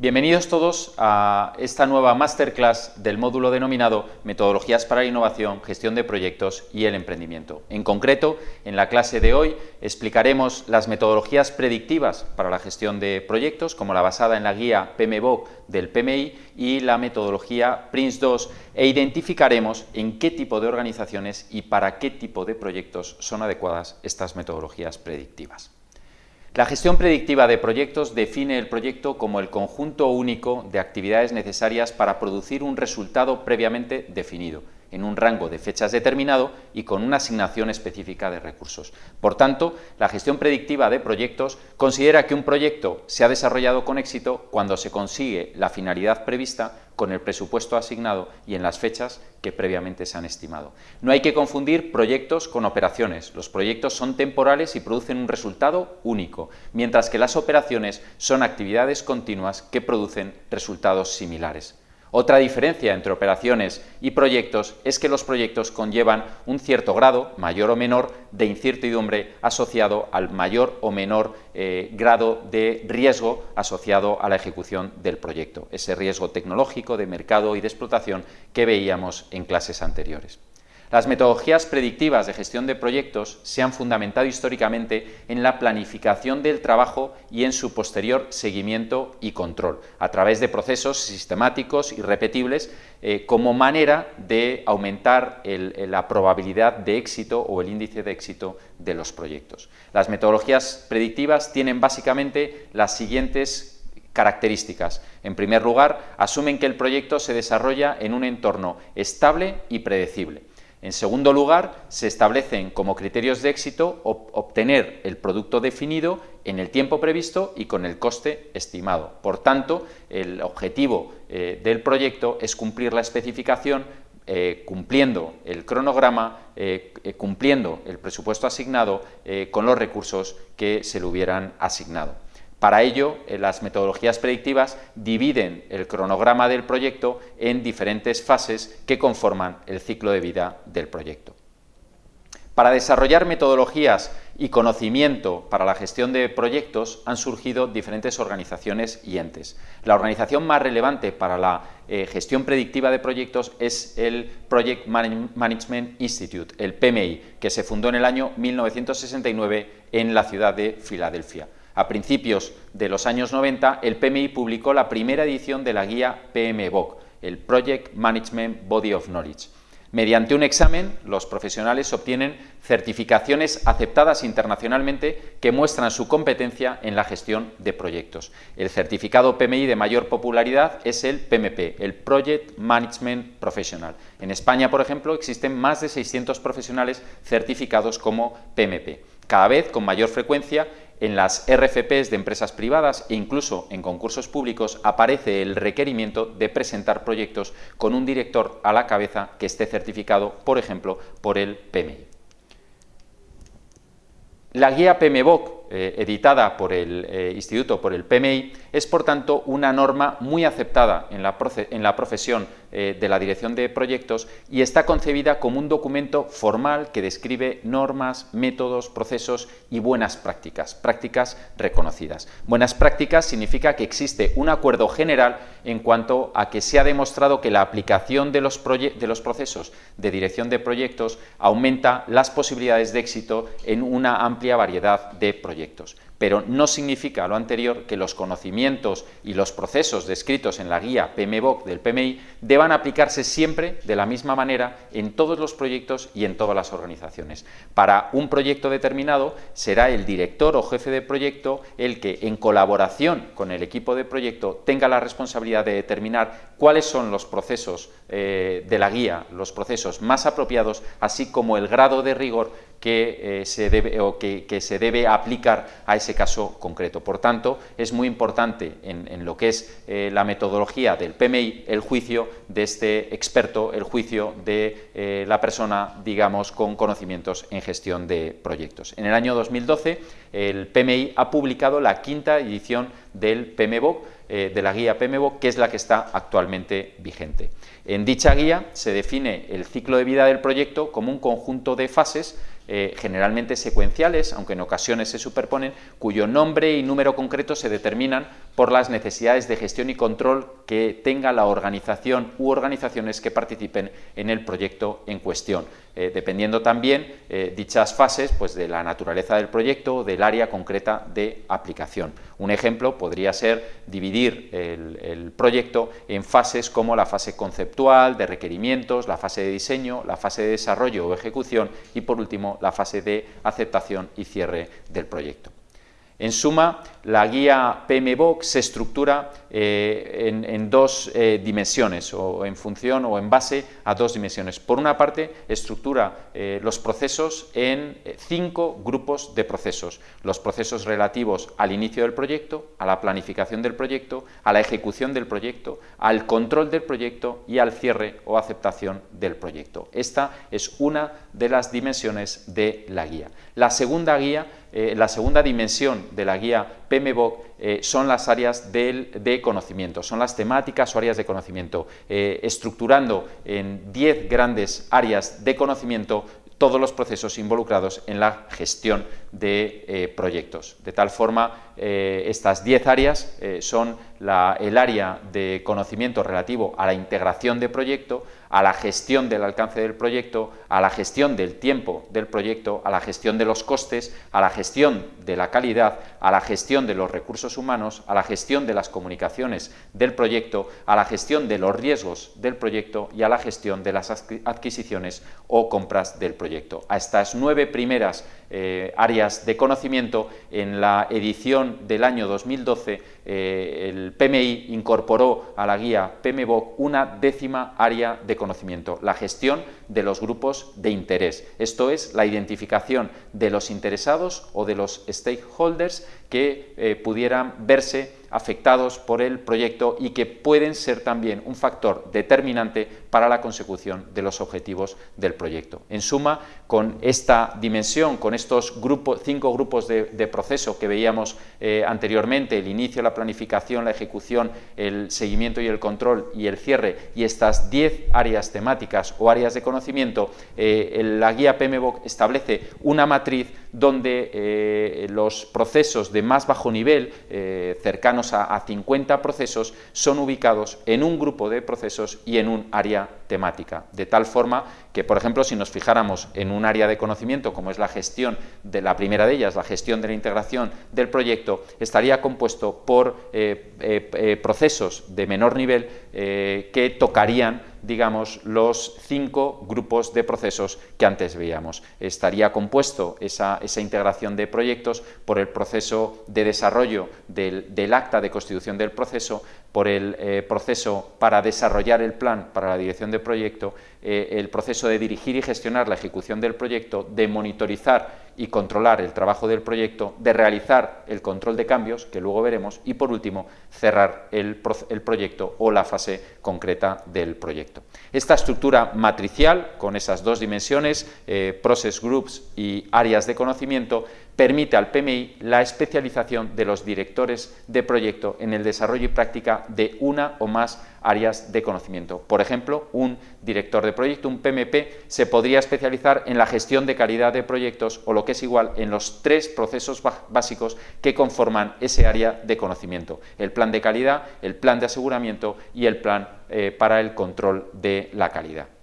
Bienvenidos todos a esta nueva masterclass del módulo denominado Metodologías para la innovación, gestión de proyectos y el emprendimiento. En concreto, en la clase de hoy explicaremos las metodologías predictivas para la gestión de proyectos, como la basada en la guía PMBOK del PMI y la metodología PRINCE2 e identificaremos en qué tipo de organizaciones y para qué tipo de proyectos son adecuadas estas metodologías predictivas. La gestión predictiva de proyectos define el proyecto como el conjunto único de actividades necesarias para producir un resultado previamente definido, en un rango de fechas determinado y con una asignación específica de recursos. Por tanto, la gestión predictiva de proyectos considera que un proyecto se ha desarrollado con éxito cuando se consigue la finalidad prevista con el presupuesto asignado y en las fechas que previamente se han estimado. No hay que confundir proyectos con operaciones. Los proyectos son temporales y producen un resultado único, mientras que las operaciones son actividades continuas que producen resultados similares. Otra diferencia entre operaciones y proyectos es que los proyectos conllevan un cierto grado, mayor o menor, de incertidumbre asociado al mayor o menor eh, grado de riesgo asociado a la ejecución del proyecto, ese riesgo tecnológico, de mercado y de explotación que veíamos en clases anteriores. Las metodologías predictivas de gestión de proyectos se han fundamentado históricamente en la planificación del trabajo y en su posterior seguimiento y control, a través de procesos sistemáticos y repetibles eh, como manera de aumentar la probabilidad de éxito o el índice de éxito de los proyectos. Las metodologías predictivas tienen básicamente las siguientes características. En primer lugar, asumen que el proyecto se desarrolla en un entorno estable y predecible. En segundo lugar, se establecen como criterios de éxito obtener el producto definido en el tiempo previsto y con el coste estimado. Por tanto, el objetivo eh, del proyecto es cumplir la especificación eh, cumpliendo el cronograma, eh, cumpliendo el presupuesto asignado con los recursos que se le hubieran asignado. Para ello, eh, las metodologías predictivas dividen el cronograma del proyecto en diferentes fases que conforman el ciclo de vida del proyecto. Para desarrollar metodologías y conocimiento para la gestión de proyectos han surgido diferentes organizaciones y entes. La organización más relevante para la eh, gestión predictiva de proyectos es el Project Management Institute, el PMI, que se fundó en el año 1969 en la ciudad de Filadelfia. A principios de los años 90, el PMI publicó la primera edición de la guía PMBOK, el Project Management Body of Knowledge. Mediante un examen, los profesionales obtienen certificaciones aceptadas internacionalmente que muestran su competencia en la gestión de proyectos. El certificado PMI de mayor popularidad es el PMP, el Project Management Professional. En España, por ejemplo, existen más de 600 profesionales certificados como PMP. Cada vez con mayor frecuencia en las RFPs de empresas privadas e incluso en concursos públicos aparece el requerimiento de presentar proyectos con un director a la cabeza que esté certificado, por ejemplo, por el PMI. La guía PMBOK, eh, editada por el eh, Instituto, por el PMI, es por tanto una norma muy aceptada en la, profesión eh, de la dirección de proyectos y está concebida como un documento formal que describe normas, métodos, procesos y buenas prácticas, prácticas reconocidas. Buenas prácticas significa que existe un acuerdo general en cuanto a que se ha demostrado que la aplicación de los, de los procesos de dirección de proyectos aumenta las posibilidades de éxito en una amplia variedad de proyectos pero no significa lo anterior que los conocimientos y los procesos descritos en la guía PMBOK del PMI deban aplicarse siempre de la misma manera en todos los proyectos y en todas las organizaciones. Para un proyecto determinado será el director o jefe de proyecto el que, en colaboración con el equipo de proyecto, tenga la responsabilidad de determinar cuáles son los procesos eh, de la guía, los procesos más apropiados, así como el grado de rigor que, eh, se debe, o que, se debe aplicar a ese caso concreto. Por tanto, es muy importante en, lo que es eh, la metodología del PMI el juicio de este experto, el juicio de eh, la persona, digamos, con conocimientos en gestión de proyectos. En el año 2012, el PMI ha publicado la quinta edición del PMBOK, de la guía PMBOK, que es la que está actualmente vigente. En dicha guía se define el ciclo de vida del proyecto como un conjunto de fases eh, generalmente secuenciales, aunque en ocasiones se superponen, cuyo nombre y número concreto se determinan por las necesidades de gestión y control que tenga la organización u organizaciones que participen en el proyecto en cuestión, eh, dependiendo también eh, dichas fases pues, de la naturaleza del proyecto o del área concreta de aplicación. Un ejemplo podría ser dividir el, proyecto en fases como la fase conceptual, de requerimientos, la fase de diseño, la fase de desarrollo o ejecución y por último la fase de aceptación y cierre del proyecto. En suma, la guía PMBOK se estructura eh, en, dos eh, dimensiones, o en función o en base a dos dimensiones. Por una parte, estructura eh, los procesos en cinco grupos de procesos. Los procesos relativos al inicio del proyecto, a la planificación del proyecto, a la ejecución del proyecto, al control del proyecto y al cierre o aceptación del proyecto. Esta es una de las dimensiones de la guía. La segunda guía eh, la segunda dimensión de la guía PMBOK eh, son las áreas de conocimiento, son las temáticas o áreas de conocimiento, eh, estructurando en 10 grandes áreas de conocimiento todos los procesos involucrados en la gestión de proyectos. De tal forma, estas 10 áreas son el área de conocimiento relativo a la integración de proyecto, a la gestión del alcance del proyecto, a la gestión del tiempo del proyecto, a la gestión de los costes, a la gestión de la calidad, a la gestión de los recursos humanos, a la gestión de las comunicaciones del proyecto, a la gestión de los riesgos del proyecto y a la gestión de las adquisiciones o compras del proyecto. A estas nueve primeras eh, áreas de conocimiento, en la edición del año 2012 eh, el PMI incorporó a la guía PMBOK una décima área de conocimiento, la gestión de los grupos de interés. Esto es la identificación de los interesados o de los stakeholders que eh, pudieran verse afectados por el proyecto y que pueden ser también un factor determinante para la consecución de los objetivos del proyecto. En suma, con esta dimensión, con estos cinco grupos de, proceso que veíamos eh, anteriormente, el inicio, la planificación, la ejecución, el seguimiento y el control y el cierre, y estas diez áreas temáticas o áreas de conocimiento, eh, la guía PMBOK establece una matriz donde eh, los procesos de más bajo nivel, cercanos a, a 50 procesos, son ubicados en un grupo de procesos y en un área temática, de tal forma que, por ejemplo, si nos fijáramos en un área de conocimiento como es la gestión de la primera de ellas, la gestión de la integración del proyecto, estaría compuesto por eh, eh, eh, procesos de menor nivel que tocarían digamos, los cinco grupos de procesos que antes veíamos. Estaría compuesto esa, integración de proyectos por el proceso de desarrollo del, acta de constitución del proceso, por el eh, proceso para desarrollar el plan para la dirección de proyecto, eh, el proceso de dirigir y gestionar la ejecución del proyecto, de monitorizar y controlar el trabajo del proyecto, de realizar el control de cambios, que luego veremos, y por último, cerrar el, proyecto o la fase concreta del proyecto. Esta estructura matricial, con esas dos dimensiones, eh, process groups y áreas de conocimiento, permite al PMI la especialización de los directores de proyecto en el desarrollo y práctica de una o más áreas de conocimiento. Por ejemplo, un director de proyecto, un PMP, se podría especializar en la gestión de calidad de proyectos o lo que es igual en los tres procesos básicos que conforman ese área de conocimiento. El plan de calidad, el plan de aseguramiento y el plan eh, para el control de la calidad.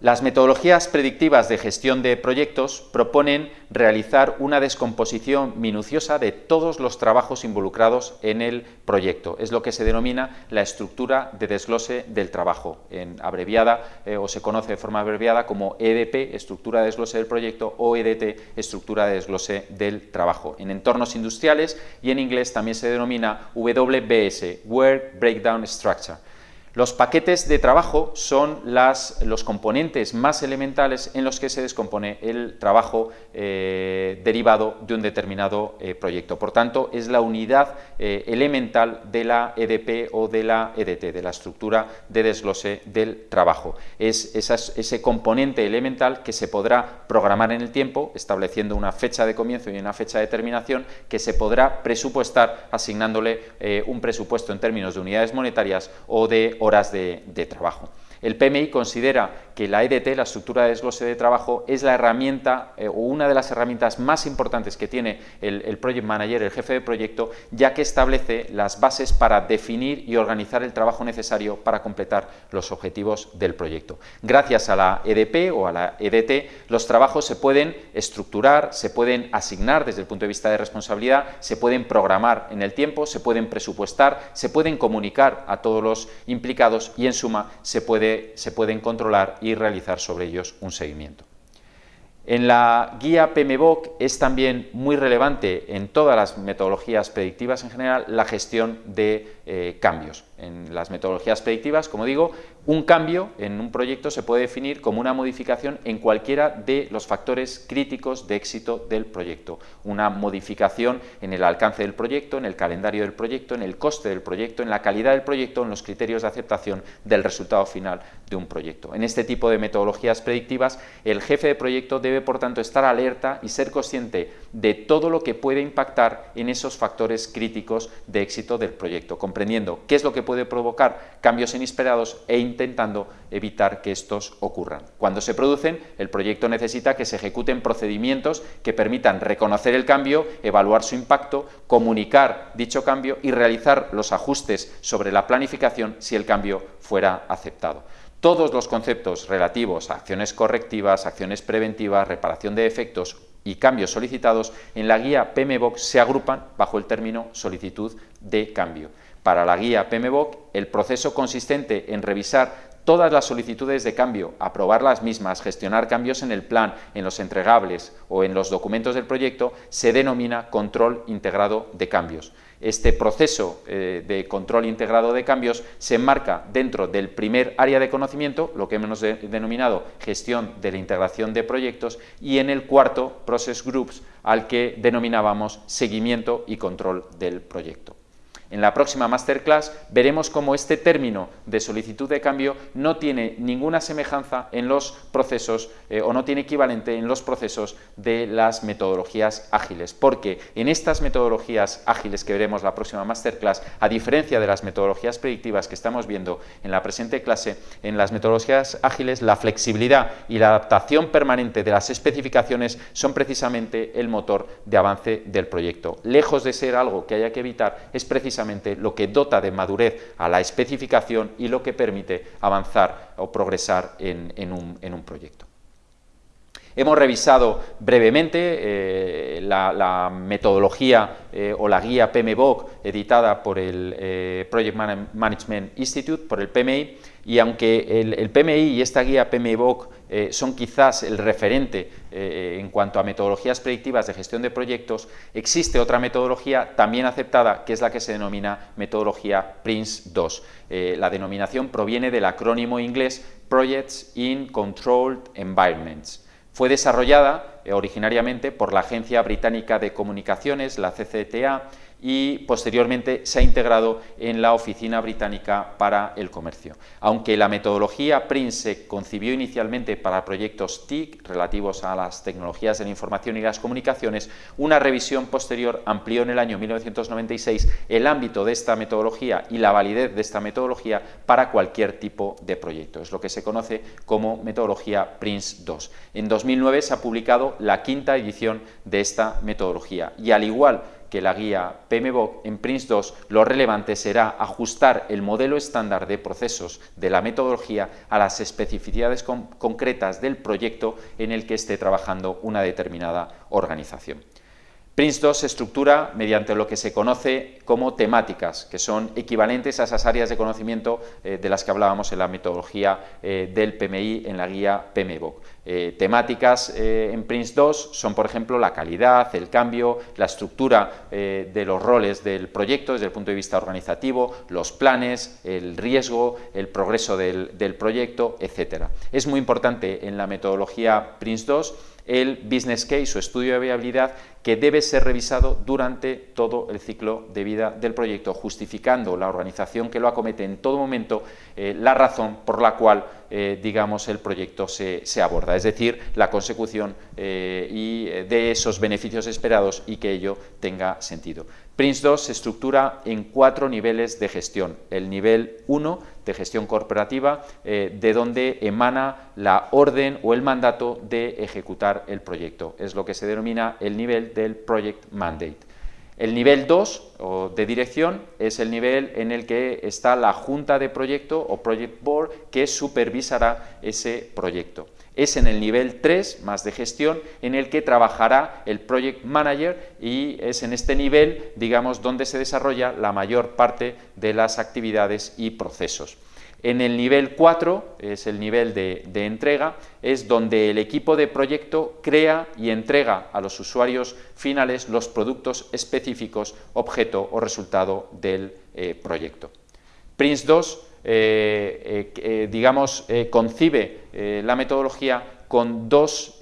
Las metodologías predictivas de gestión de proyectos proponen realizar una descomposición minuciosa de todos los trabajos involucrados en el proyecto. Es lo que se denomina la estructura de desglose del trabajo, en abreviada eh, o se conoce de forma abreviada como EDP, estructura de desglose del proyecto, o EDT, estructura de desglose del trabajo. En entornos industriales y en inglés también se denomina WBS, Work Breakdown Structure. Los paquetes de trabajo son los componentes más elementales en los que se descompone el trabajo eh, derivado de un determinado eh, proyecto. Por tanto, es la unidad eh, elemental de la EDP o de la EDT, de la estructura de desglose del trabajo. Es ese componente elemental que se podrá programar en el tiempo, estableciendo una fecha de comienzo y una fecha de terminación, que se podrá presupuestar asignándole un presupuesto en términos de unidades monetarias o de horas de, trabajo. El PMI considera que la EDT, la estructura de desglose de trabajo, es la herramienta eh, o una de las herramientas más importantes que tiene el, el, Project Manager, el jefe de proyecto, ya que establece las bases para definir y organizar el trabajo necesario para completar los objetivos del proyecto. Gracias a la EDP o a la EDT, los trabajos se pueden estructurar, se pueden asignar desde el punto de vista de responsabilidad, se pueden programar en el tiempo, se pueden presupuestar, se pueden comunicar a todos los implicados y en suma se, puede, se pueden controlar y realizar sobre ellos un seguimiento. En la guía PMBOK es también muy relevante en todas las metodologías predictivas en general la gestión de eh, cambios. En las metodologías predictivas, como digo, un cambio en un proyecto se puede definir como una modificación en cualquiera de los factores críticos de éxito del proyecto. Una modificación en el alcance del proyecto, en el calendario del proyecto, en el coste del proyecto, en la calidad del proyecto, en los criterios de aceptación del resultado final de un proyecto. En este tipo de metodologías predictivas, el jefe de proyecto debe, por tanto, estar alerta y ser consciente de todo lo que puede impactar en esos factores críticos de éxito del proyecto, comprendiendo qué es lo que puede provocar cambios inesperados e intentando evitar que estos ocurran. Cuando se producen, el proyecto necesita que se ejecuten procedimientos que permitan reconocer el cambio, evaluar su impacto, comunicar dicho cambio y realizar los ajustes sobre la planificación si el cambio fuera aceptado. Todos los conceptos relativos a acciones correctivas, acciones preventivas, reparación de efectos y cambios solicitados en la guía PMBOK se agrupan bajo el término solicitud de cambio. Para la guía PMBOK, el proceso consistente en revisar todas las solicitudes de cambio, aprobar las mismas, gestionar cambios en el plan, en los entregables o en los documentos del proyecto, se denomina control integrado de cambios. Este proceso eh, de control integrado de cambios se enmarca dentro del primer área de conocimiento, lo que hemos denominado gestión de la integración de proyectos, y en el cuarto, Process Groups, al que denominábamos seguimiento y control del proyecto. En la próxima masterclass veremos cómo este término de solicitud de cambio no tiene ninguna semejanza en los procesos eh, o no tiene equivalente en los procesos de las metodologías ágiles, porque en estas metodologías ágiles que veremos la próxima masterclass, a diferencia de las metodologías predictivas que estamos viendo en la presente clase, en las metodologías ágiles la flexibilidad y la adaptación permanente de las especificaciones son precisamente el motor de avance del proyecto. Lejos de ser algo que haya que evitar, es precisamente lo que dota de madurez a la especificación y lo que permite avanzar o progresar en, un, proyecto. Hemos revisado brevemente eh, la, metodología eh, o la guía PMBOK editada por el eh, Project Management Institute, por el PMI, y aunque el, PMI y esta guía PMBOK eh, son quizás el referente eh, en cuanto a metodologías predictivas de gestión de proyectos, existe otra metodología también aceptada, que es la que se denomina metodología PRINCE2. Eh, la denominación proviene del acrónimo inglés Projects in Controlled Environments. Fue desarrollada originariamente por la Agencia Británica de Comunicaciones, la CCTA, y posteriormente se ha integrado en la Oficina Británica para el Comercio. Aunque la metodología PRINCE se concibió inicialmente para proyectos TIC relativos a las tecnologías de la información y las comunicaciones, una revisión posterior amplió en el año 1996 el ámbito de esta metodología y la validez de esta metodología para cualquier tipo de proyecto. Es lo que se conoce como metodología PRINCE 2. En 2009 se ha publicado la quinta edición de esta metodología y al igual que la guía PMBOK en PRINCE2, lo relevante será ajustar el modelo estándar de procesos de la metodología a las especificidades concretas del proyecto en el que esté trabajando una determinada organización. PRINCE2 se estructura mediante lo que se conoce como temáticas, que son equivalentes a esas áreas de conocimiento eh, de las que hablábamos en la metodología eh, del PMI en la guía PMBOK. Eh, temáticas en PRINCE2 son, por ejemplo, la calidad, el cambio, la estructura de los roles del proyecto desde el punto de vista organizativo, los planes, el riesgo, el progreso del, del proyecto, etc. Es muy importante en la metodología PRINCE2 el business case o estudio de viabilidad que debe ser revisado durante todo el ciclo de vida del proyecto, justificando la organización que lo acomete en todo momento eh, la razón por la cual eh, digamos, el proyecto se, aborda, es decir, la consecución eh, y de esos beneficios esperados y que ello tenga sentido. PRINCE2 se estructura en cuatro niveles de gestión. El nivel 1 de gestión corporativa, eh, de donde emana la orden o el mandato de ejecutar el proyecto. Es lo que se denomina el nivel del Project Mandate. El nivel 2 de dirección es el nivel en el que está la junta de proyecto o Project Board que supervisará ese proyecto es en el nivel 3, más de gestión, en el que trabajará el Project Manager y es en este nivel, digamos, donde se desarrolla la mayor parte de las actividades y procesos. En el nivel 4, es el nivel de, entrega, es donde el equipo de proyecto crea y entrega a los usuarios finales los productos específicos, objeto o resultado del eh, proyecto. Prince 2 eh, eh, digamos, concibe la metodología con dos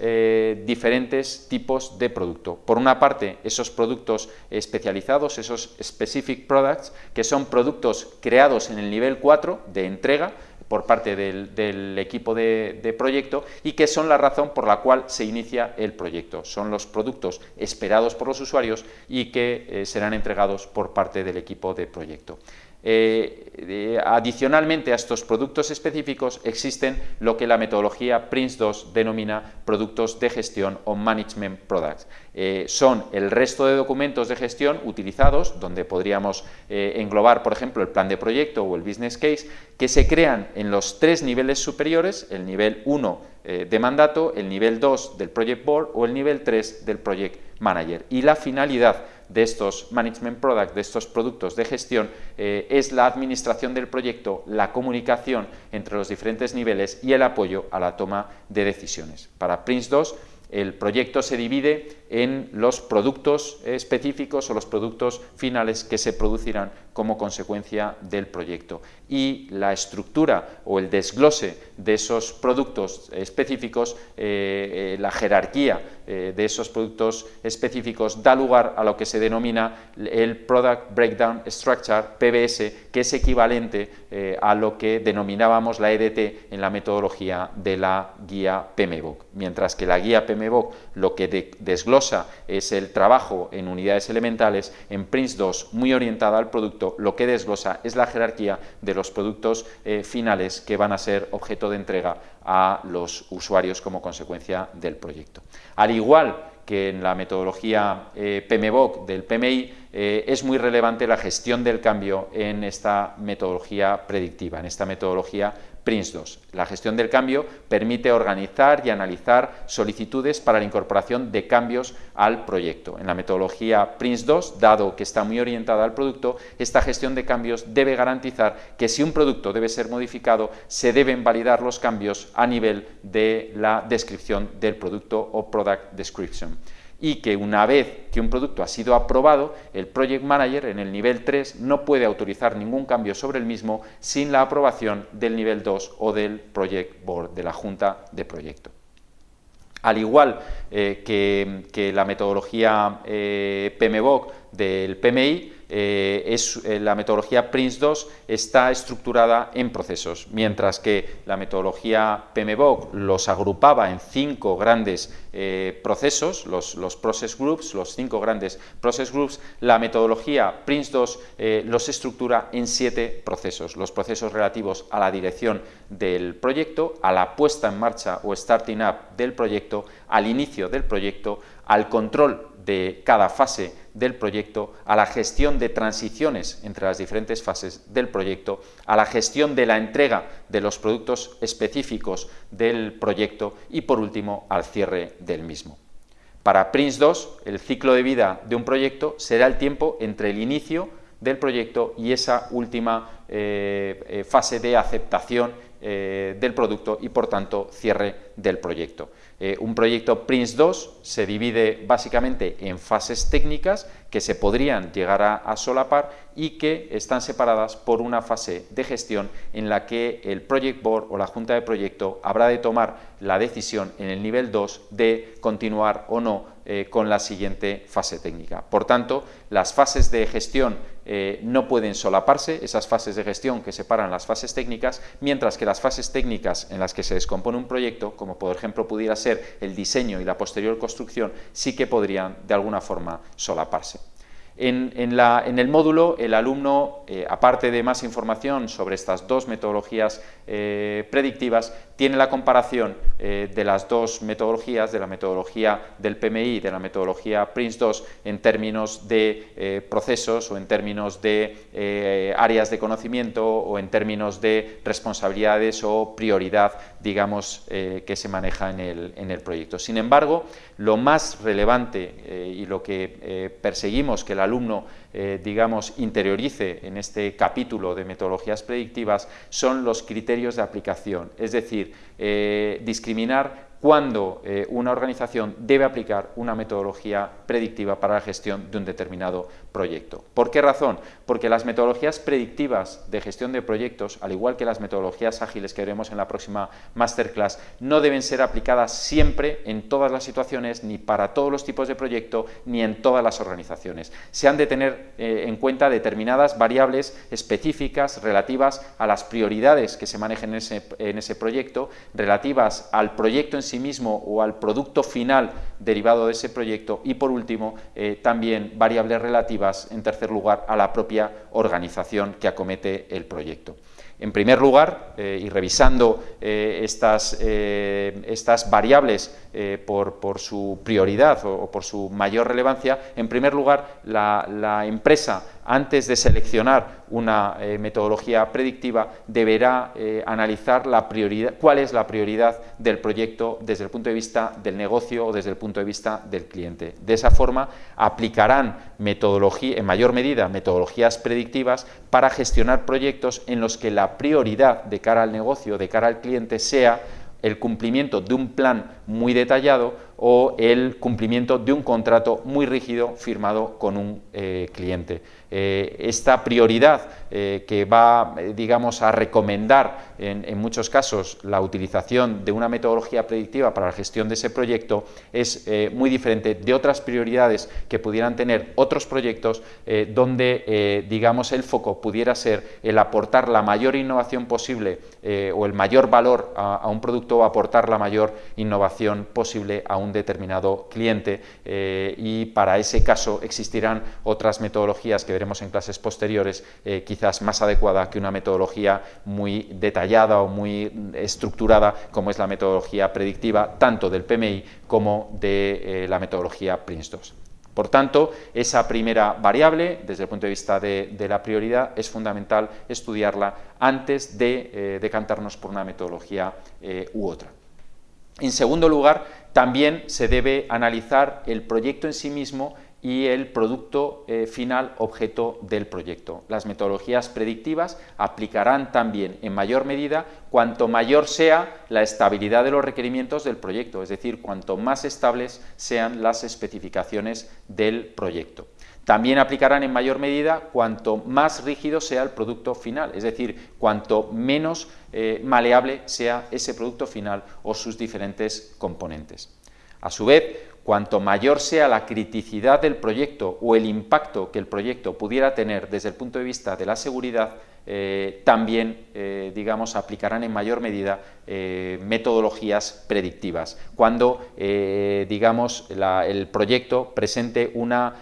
diferentes tipos de producto. Por una parte, esos productos especializados, esos specific products, que son productos creados en el nivel 4 de entrega, por parte del, equipo de, proyecto y que son la razón por la cual se inicia el proyecto. Son los productos esperados por los usuarios y que serán entregados por parte del equipo de proyecto. Eh, adicionalmente a estos productos específicos existen lo que la metodología PRINCE2 denomina productos de gestión o Management Products. Eh, son el resto de documentos de gestión utilizados, donde podríamos eh, englobar, por ejemplo, el plan de proyecto o el business case, que se crean en los tres niveles superiores, el nivel 1 de mandato, el nivel 2 del Project Board o el nivel 3 del Project Manager. Y la finalidad de estos management products, de estos productos de gestión, eh, es la administración del proyecto, la comunicación entre los diferentes niveles y el apoyo a la toma de decisiones. Para Prince 2 el proyecto se divide en los productos específicos o los productos finales que se producirán como consecuencia del proyecto. Y la estructura o el desglose de esos productos específicos, eh, eh, la jerarquía eh, de esos productos específicos da lugar a lo que se denomina el Product Breakdown Structure, PBS, que es equivalente a lo que denominábamos la EDT en la metodología de la guía PMBOK. Mientras que la guía PMBOK lo que desglosa es el trabajo en unidades elementales, en Prince 2, muy orientada al producto, lo que desglosa es la jerarquía de los productos eh, finales que van a ser objeto de entrega a los usuarios como consecuencia del proyecto. Al igual que en la metodología eh, PMBOK del PMI eh, es muy relevante la gestión del cambio en esta metodología predictiva, en esta metodología PRINCE2. La gestión del cambio permite organizar y analizar solicitudes para la incorporación de cambios al proyecto. En la metodología PRINCE2, dado que está muy orientada al producto, esta gestión de cambios debe garantizar que si un producto debe ser modificado, se deben validar los cambios a nivel de la descripción del producto o Product Description y que una vez que un producto ha sido aprobado, el Project Manager en el nivel 3 no puede autorizar ningún cambio sobre el mismo sin la aprobación del nivel 2 o del Project Board, de la Junta de Proyecto. Al igual eh, que, la metodología eh, PMBOK del PMI, eh, es, eh, la metodología PRINCE2 está estructurada en procesos, mientras que la metodología PMBOK los agrupaba en cinco grandes procesos, los, los, process groups, los cinco grandes process groups, la metodología PRINCE2 los estructura en siete procesos, los procesos relativos a la dirección del proyecto, a la puesta en marcha o starting up del proyecto, al inicio del proyecto, al control de cada fase del proyecto, a la gestión de transiciones entre las diferentes fases del proyecto, a la gestión de la entrega de los productos específicos del proyecto y, por último, al cierre del mismo. Para Prince 2, el ciclo de vida de un proyecto será el tiempo entre el inicio del proyecto y esa última eh, eh, fase de aceptación eh, del producto y, por tanto, cierre del proyecto. Eh, un proyecto Prince 2 se divide básicamente en fases técnicas que se podrían llegar a, solapar y que están separadas por una fase de gestión en la que el Project Board o la Junta de Proyecto habrá de tomar la decisión en el nivel 2 de continuar o no eh, con la siguiente fase técnica. Por tanto, las fases de gestión eh, no pueden solaparse, esas fases de gestión que separan las fases técnicas, mientras que las fases técnicas en las que se descompone un proyecto, como por ejemplo pudiera ser el diseño y la posterior construcción, sí que podrían de alguna forma solaparse. En, el módulo, el alumno, eh, aparte de más información sobre estas dos metodologías eh, predictivas, tiene la comparación eh, de las dos metodologías, de la metodología del PMI y de la metodología PRINCE2, en términos de procesos o en términos de áreas de conocimiento o en términos de responsabilidades o prioridad, digamos, que se maneja en el, proyecto. Sin embargo, lo más relevante y lo que perseguimos que la alumno, eh, digamos, interiorice en este capítulo de metodologías predictivas son los criterios de aplicación, es decir, eh, discriminar cuando eh, una organización debe aplicar una metodología predictiva para la gestión de un determinado proyecto. ¿Por qué razón? Porque las metodologías predictivas de gestión de proyectos, al igual que las metodologías ágiles que veremos en la próxima masterclass, no deben ser aplicadas siempre en todas las situaciones, ni para todos los tipos de proyecto, ni en todas las organizaciones. Se han de tener eh, en cuenta determinadas variables específicas relativas a las prioridades que se manejen en ese, ese proyecto, relativas al proyecto en sí mismo o al producto final derivado de ese proyecto y por último eh, también variables relativas en tercer lugar a la propia organización que acomete el proyecto. En primer lugar, eh, y revisando eh, estas, estas, variables por, su prioridad o, por su mayor relevancia, en primer lugar, la, la empresa antes de seleccionar una metodología predictiva, deberá analizar la prioridad, cuál es la prioridad del proyecto desde el punto de vista del negocio o desde el punto de vista del cliente. De esa forma, aplicarán metodología, en mayor medida metodologías predictivas para gestionar proyectos en los que la prioridad de cara al negocio, de cara al cliente, sea el cumplimiento de un plan muy detallado o el cumplimiento de un contrato muy rígido firmado con un eh, cliente. Eh, esta prioridad eh, que va, digamos, a recomendar en, muchos casos la utilización de una metodología predictiva para la gestión de ese proyecto es muy diferente de otras prioridades que pudieran tener otros proyectos donde, digamos, el foco pudiera ser el aportar la mayor innovación posible o el mayor valor a, a un producto o aportar la mayor innovación posible a un determinado cliente eh, y para ese caso existirán otras metodologías que veremos en clases posteriores, eh, quizás más adecuada que una metodología muy detallada o muy estructurada como es la metodología predictiva tanto del PMI como de eh, la metodología PRINCE2. Por tanto, esa primera variable, desde el punto de vista de, la prioridad, es fundamental estudiarla antes de decantarnos por una metodología u otra. En segundo lugar, también se debe analizar el proyecto en sí mismo y el producto eh, final objeto del proyecto. Las metodologías predictivas aplicarán también en mayor medida cuanto mayor sea la estabilidad de los requerimientos del proyecto, es decir, cuanto más estables sean las especificaciones del proyecto. También aplicarán en mayor medida cuanto más rígido sea el producto final, es decir, cuanto menos eh, maleable sea ese producto final o sus diferentes componentes. A su vez, cuanto mayor sea la criticidad del proyecto o el impacto que el proyecto pudiera tener desde el punto de vista de la seguridad, eh, también, eh, digamos, aplicarán en mayor medida eh, metodologías predictivas. Cuando, digamos, el proyecto presente una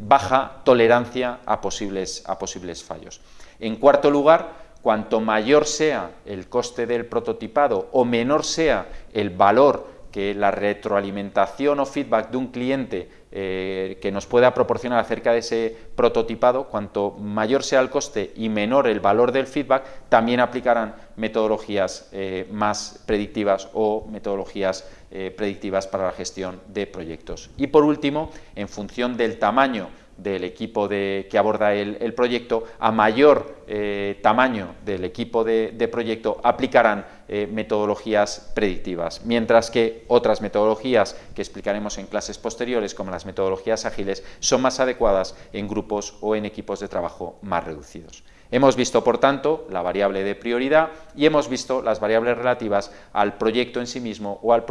baja tolerancia a posibles, a posibles fallos. En cuarto lugar, cuanto mayor sea el coste del prototipado o menor sea el valor que la retroalimentación o feedback de un cliente eh, que nos pueda proporcionar acerca de ese prototipado, cuanto mayor sea el coste y menor el valor del feedback, también aplicarán metodologías eh, más predictivas o metodologías eh, predictivas para la gestión de proyectos. Y por último, en función del tamaño del equipo que aborda el, proyecto, a mayor eh, tamaño del equipo de, proyecto aplicarán eh, metodologías predictivas, mientras que otras metodologías que explicaremos en clases posteriores, como las metodologías ágiles, son más adecuadas en grupos o en equipos de trabajo más reducidos. Hemos visto, por tanto, la variable de prioridad y hemos visto las variables relativas al proyecto en sí mismo o al,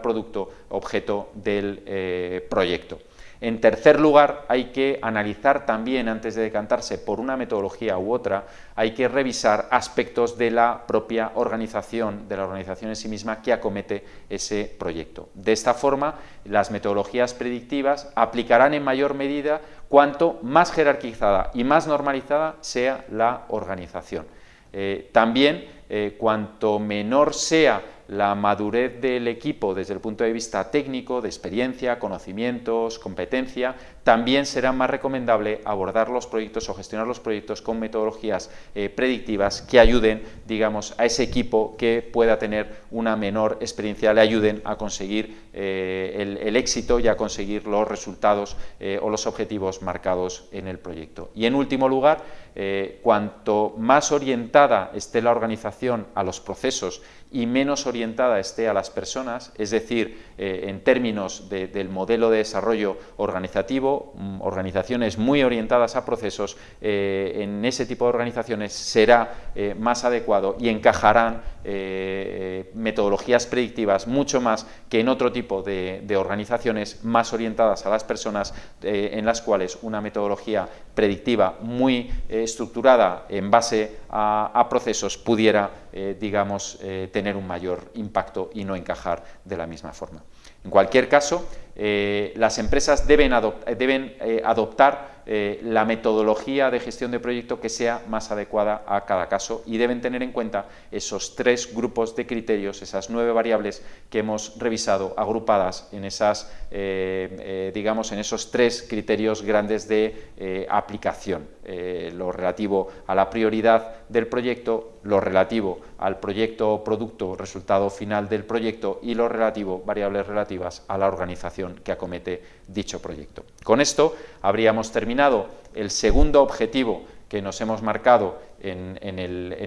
producto objeto del eh, proyecto. En tercer lugar, hay que analizar también, antes de decantarse por una metodología u otra, hay que revisar aspectos de la propia organización, de la organización en sí misma que acomete ese proyecto. De esta forma, las metodologías predictivas aplicarán en mayor medida cuanto más jerarquizada y más normalizada sea la organización. Eh, también, eh, cuanto menor sea la madurez del equipo desde el punto de vista técnico, de experiencia, conocimientos, competencia, también será más recomendable abordar los proyectos o gestionar los proyectos con metodologías eh, predictivas que ayuden, digamos, a ese equipo que pueda tener una menor experiencia, le ayuden a conseguir eh, el, éxito y a conseguir los resultados eh, o los objetivos marcados en el proyecto. Y en último lugar, cuanto más orientada esté la organización a los procesos y menos orientada esté a las personas, es decir, en términos del modelo de desarrollo organizativo, Mm, organizaciones muy orientadas a procesos, eh, en ese tipo de organizaciones será eh, más adecuado y encajarán eh, metodologías predictivas mucho más que en otro tipo de, organizaciones más orientadas a las personas, en las cuales una metodología predictiva muy estructurada en base a, a procesos pudiera, digamos, tener un mayor impacto y no encajar de la misma forma. En cualquier caso, eh, las empresas deben, eh, adoptar eh, la metodología de gestión de proyecto que sea más adecuada a cada caso. Y deben tener en cuenta esos tres grupos de criterios, esas nueve variables que hemos revisado agrupadas en esas, digamos, en esos tres criterios grandes de aplicación, lo relativo a la prioridad del proyecto, lo relativo al proyecto o producto resultado final del proyecto y lo relativo, variables relativas a la organización que acomete dicho proyecto. Con esto habríamos terminado el segundo objetivo que nos hemos marcado en,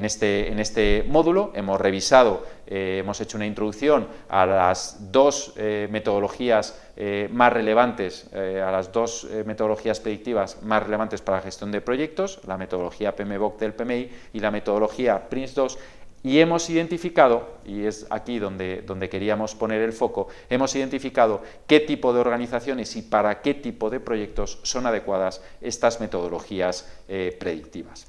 este, este, módulo, hemos revisado, eh, hemos hecho una introducción a las dos eh, metodologías eh, más relevantes, a las dos metodologías predictivas más relevantes para la gestión de proyectos, la metodología PMBOK del PMI y la metodología PRINCE2, y hemos identificado, y es aquí donde, queríamos poner el foco, hemos identificado qué tipo de organizaciones y para qué tipo de proyectos son adecuadas estas metodologías eh, predictivas.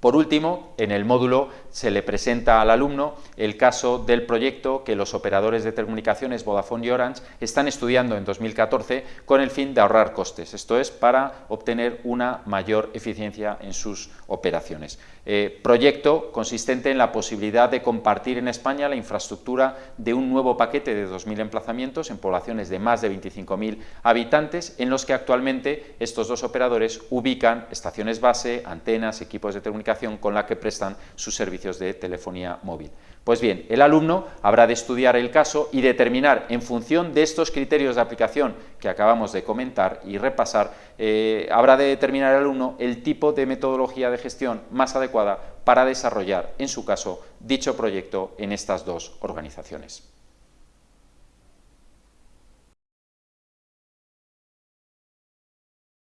Por último, en el módulo se le presenta al alumno el caso del proyecto que los operadores de telecomunicaciones Vodafone y Orange están estudiando en 2014 con el fin de ahorrar costes, esto es, para obtener una mayor eficiencia en sus operaciones. Eh, proyecto consistente en la posibilidad de compartir en España la infraestructura de un nuevo paquete de 2.000 emplazamientos en poblaciones de más de 25.000 habitantes, en los que actualmente estos dos operadores ubican estaciones base, antenas, equipos de telecomunicación con la que prestan sus servicios de telefonía móvil. Pues bien, el alumno habrá de estudiar el caso y determinar, en función de estos criterios de aplicación que acabamos de comentar y repasar, eh, habrá de determinar el alumno el tipo de metodología de gestión más adecuada para desarrollar, en su caso, dicho proyecto en estas dos organizaciones.